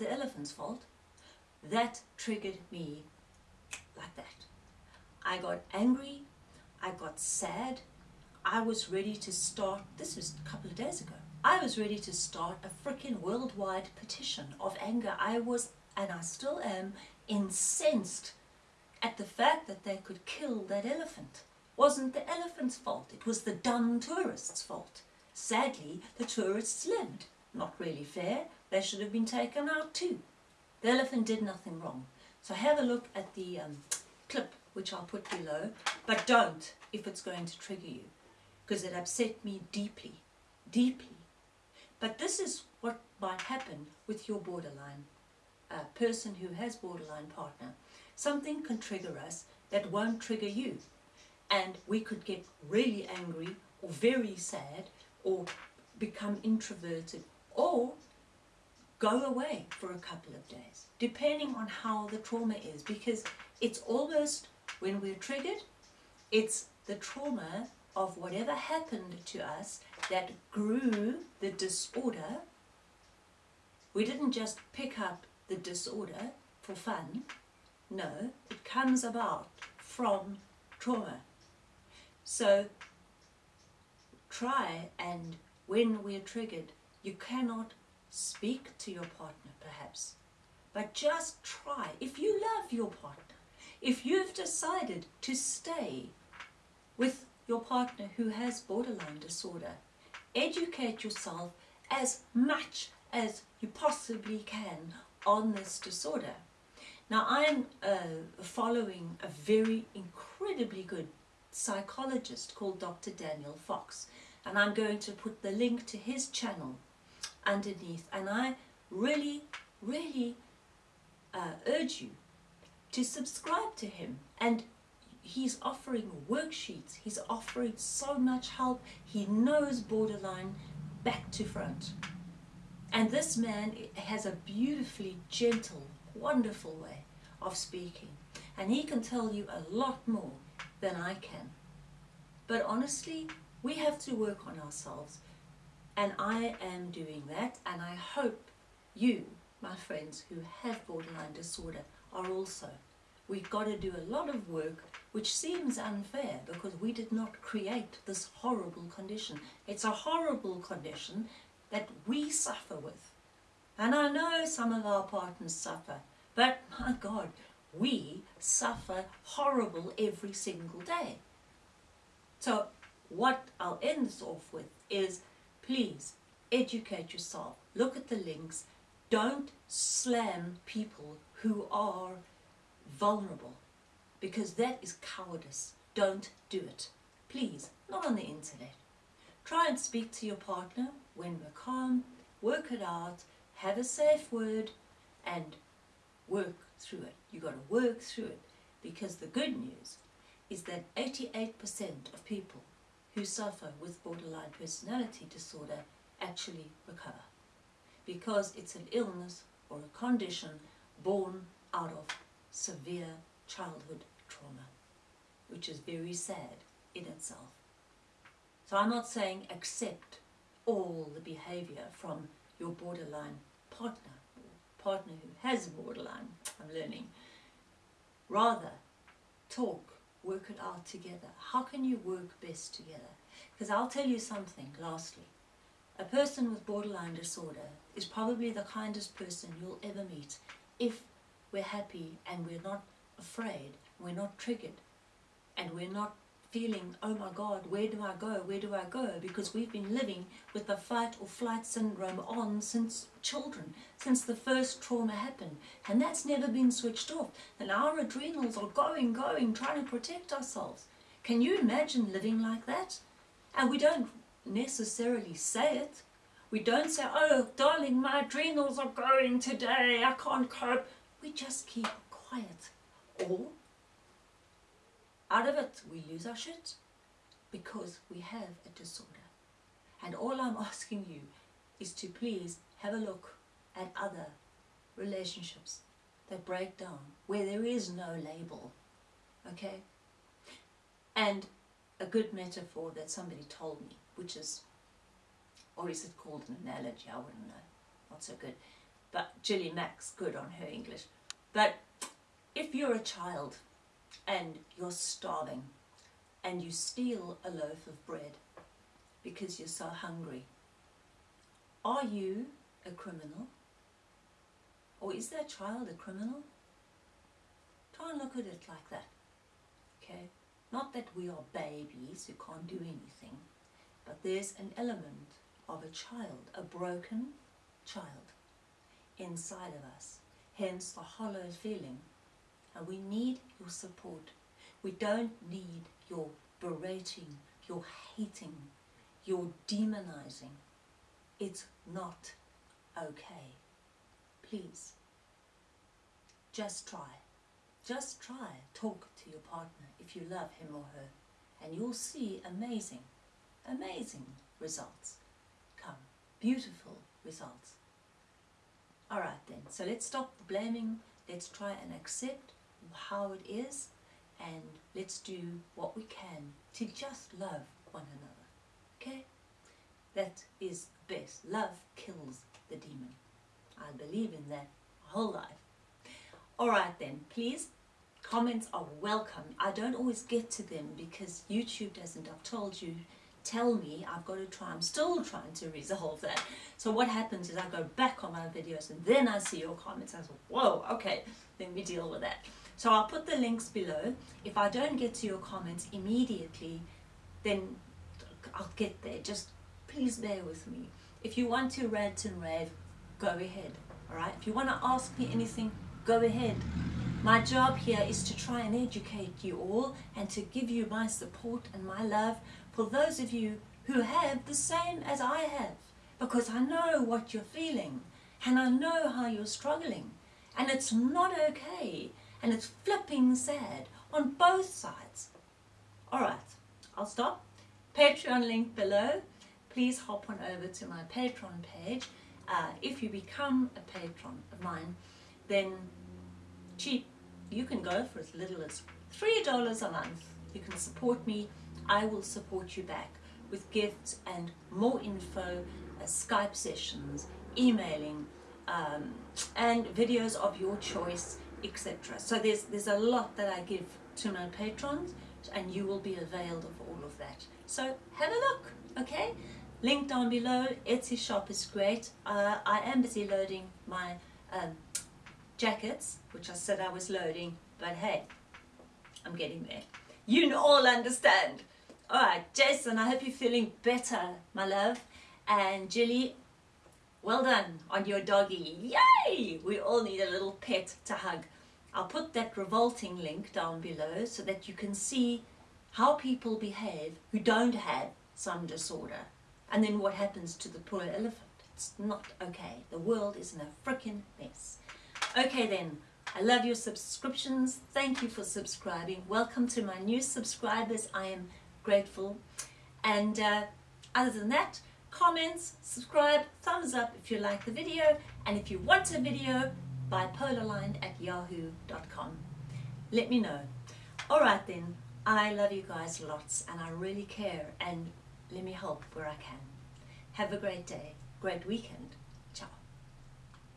the elephant's fault. That triggered me like that. I got angry, I got sad, I was ready to start, this was a couple of days ago, I was ready to start a freaking worldwide petition of anger. I was, and I still am, incensed at the fact that they could kill that elephant. Wasn't the elephant's fault, it was the dumb tourists' fault. Sadly, the tourists lived. Not really fair, they should have been taken out too. The elephant did nothing wrong. So have a look at the um, clip, which I'll put below, but don't if it's going to trigger you, because it upset me deeply, deeply. But this is what might happen with your borderline uh, person who has borderline partner. Something can trigger us that won't trigger you. And we could get really angry or very sad or become introverted or go away for a couple of days, depending on how the trauma is, because it's almost, when we're triggered, it's the trauma of whatever happened to us that grew the disorder. We didn't just pick up the disorder for fun. No, it comes about from trauma. So try and when we're triggered, you cannot speak to your partner perhaps, but just try. If you love your partner, if you've decided to stay with your partner who has borderline disorder, educate yourself as much as you possibly can on this disorder. Now I'm uh, following a very incredibly good psychologist called Dr. Daniel Fox and I'm going to put the link to his channel underneath. And I really really uh, urge you to subscribe to him. And he's offering worksheets. He's offering so much help. He knows borderline back to front. And this man has a beautifully gentle wonderful way of speaking. And he can tell you a lot more than I can. But honestly we have to work on ourselves and I am doing that and I hope you, my friends who have borderline disorder, are also. We've got to do a lot of work which seems unfair because we did not create this horrible condition. It's a horrible condition that we suffer with. And I know some of our partners suffer, but my God, we suffer horrible every single day. So what I'll end this off with is please educate yourself. Look at the links. Don't slam people who are vulnerable because that is cowardice. Don't do it. Please, not on the internet. Try and speak to your partner when we're calm, work it out, have a safe word and work through it. You've got to work through it because the good news is that 88% of people who suffer with borderline personality disorder actually recover because it's an illness or a condition born out of severe childhood trauma, which is very sad in itself. So I'm not saying accept all the behavior from your borderline partner, or partner who has borderline, I'm learning. Rather, talk work it out together. How can you work best together? Because I'll tell you something, lastly. A person with borderline disorder is probably the kindest person you'll ever meet if we're happy and we're not afraid, we're not triggered, and we're not feeling, oh my God, where do I go, where do I go? Because we've been living with the fight or flight syndrome on since children, since the first trauma happened. And that's never been switched off. And our adrenals are going, going, trying to protect ourselves. Can you imagine living like that? And we don't necessarily say it. We don't say, oh, darling, my adrenals are going today, I can't cope. We just keep quiet. Or out of it, we lose our shit because we have a disorder. And all I'm asking you is to please have a look at other relationships that break down, where there is no label, okay? And a good metaphor that somebody told me, which is, or is it called an analogy, I wouldn't know, not so good. but Jilly Max, good on her English. But if you're a child and you're starving and you steal a loaf of bread because you're so hungry, are you a criminal? Or is that child a criminal? Try and look at it like that. Okay? Not that we are babies who can't do anything, but there's an element of a child, a broken child inside of us. Hence the hollow feeling. And we need your support. We don't need your berating, your hating, your demonizing. It's not okay. Please, just try. Just try. Talk to your partner if you love him or her. And you'll see amazing, amazing results come. Beautiful results. Alright then, so let's stop blaming. Let's try and accept how it is and let's do what we can to just love one another. Okay? That is best. Love kills the demon. I believe in that whole life. Alright then, please, comments are welcome. I don't always get to them because YouTube doesn't, I've told you, tell me I've got to try, I'm still trying to resolve that. So what happens is I go back on my videos and then I see your comments. I say, whoa, okay, let me deal with that. So I'll put the links below. If I don't get to your comments immediately, then I'll get there. Just please bear with me. If you want to rant and rave, go ahead. All right. If you want to ask me anything, go ahead. My job here is to try and educate you all and to give you my support and my love for those of you who have the same as I have. Because I know what you're feeling and I know how you're struggling. And it's not okay and it's flipping sad on both sides. Alright, I'll stop. Patreon link below. Please hop on over to my Patreon page. Uh, if you become a patron of mine, then cheap, you can go for as little as $3 a month. You can support me. I will support you back with gifts and more info, uh, Skype sessions, emailing, um, and videos of your choice etc. So there's, there's a lot that I give to my patrons and you will be availed of all of that. So have a look, okay? Link down below, Etsy shop is great. Uh, I am busy loading my um, jackets, which I said I was loading, but hey, I'm getting there. You all understand. All right, Jason, I hope you're feeling better, my love. And Jilly, well done on your doggy. Yay! We all need a little pet to hug. I'll put that revolting link down below so that you can see how people behave who don't have some disorder. And then what happens to the poor elephant. It's not okay. The world is in a freaking mess. Okay then, I love your subscriptions. Thank you for subscribing. Welcome to my new subscribers. I am grateful. And uh, other than that, comments, subscribe, thumbs up if you like the video, and if you want a video, bipolarline at yahoo.com. Let me know. Alright then, I love you guys lots and I really care and let me help where I can. Have a great day, great weekend.